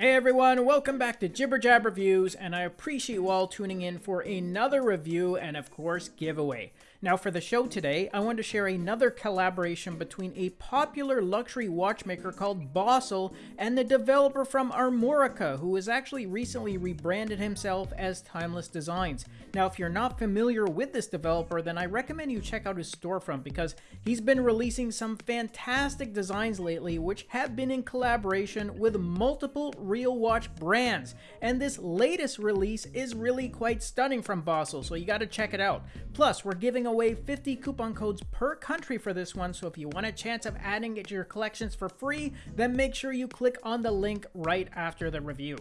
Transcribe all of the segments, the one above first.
Hey everyone, welcome back to Jibber Jab Reviews, and I appreciate you all tuning in for another review and, of course, giveaway. Now, for the show today, I want to share another collaboration between a popular luxury watchmaker called Bausele and the developer from Armorica, who has actually recently rebranded himself as Timeless Designs. Now, if you're not familiar with this developer, then I recommend you check out his storefront because he's been releasing some fantastic designs lately, which have been in collaboration with multiple real watch brands. And this latest release is really quite stunning from Bausele, so you got to check it out. Plus, we're giving away 50 coupon codes per country for this one, so if you want a chance of adding it to your collections for free, then make sure you click on the link right after the review.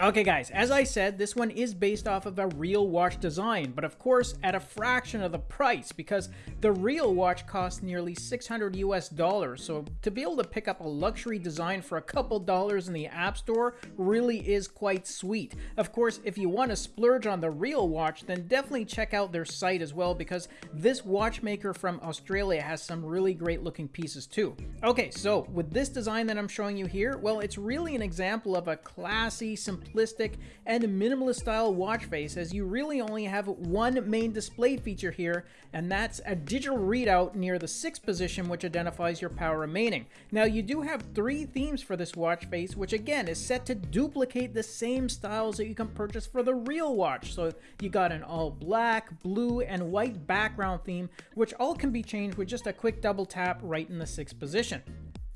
Okay guys, as I said, this one is based off of a real watch design, but of course at a fraction of the price because the real watch costs nearly 600 US dollars. So to be able to pick up a luxury design for a couple dollars in the App Store really is quite sweet. Of course, if you want to splurge on the real watch, then definitely check out their site as well because this watchmaker from Australia has some really great looking pieces too. Okay, so with this design that I'm showing you here, well, it's really an example of a classy, simple simplistic and minimalist style watch face as you really only have one main display feature here and that's a digital readout near the 6th position which identifies your power remaining. Now you do have three themes for this watch face which again is set to duplicate the same styles that you can purchase for the real watch. So you got an all black, blue, and white background theme which all can be changed with just a quick double tap right in the 6th position.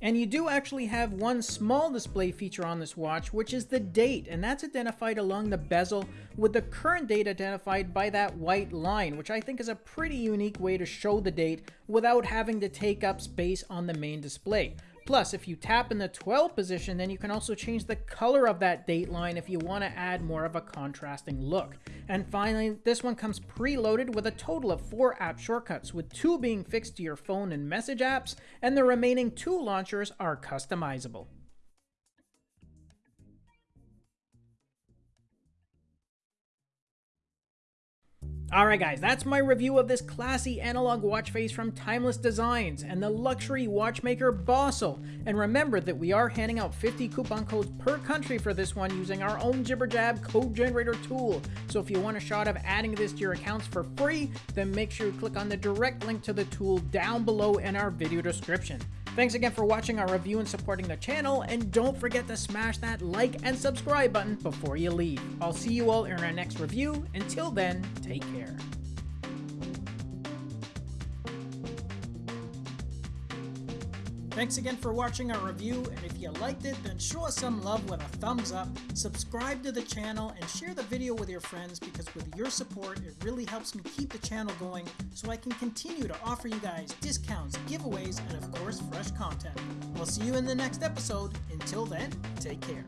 And you do actually have one small display feature on this watch, which is the date, and that's identified along the bezel with the current date identified by that white line, which I think is a pretty unique way to show the date without having to take up space on the main display. Plus, if you tap in the 12 position, then you can also change the color of that date line if you want to add more of a contrasting look. And finally, this one comes preloaded with a total of four app shortcuts, with two being fixed to your phone and message apps, and the remaining two launchers are customizable. Alright guys, that's my review of this classy analog watch face from Timeless Designs and the luxury watchmaker Bausele. And remember that we are handing out 50 coupon codes per country for this one using our own JibberJab code generator tool. So if you want a shot of adding this to your accounts for free, then make sure you click on the direct link to the tool down below in our video description. Thanks again for watching our review and supporting the channel, and don't forget to smash that like and subscribe button before you leave. I'll see you all in our next review. Until then, take care. Thanks again for watching our review, and if you liked it, then show us some love with a thumbs up, subscribe to the channel, and share the video with your friends because with your support, it really helps me keep the channel going so I can continue to offer you guys discounts, giveaways, and of course, fresh content. We'll see you in the next episode. Until then, take care.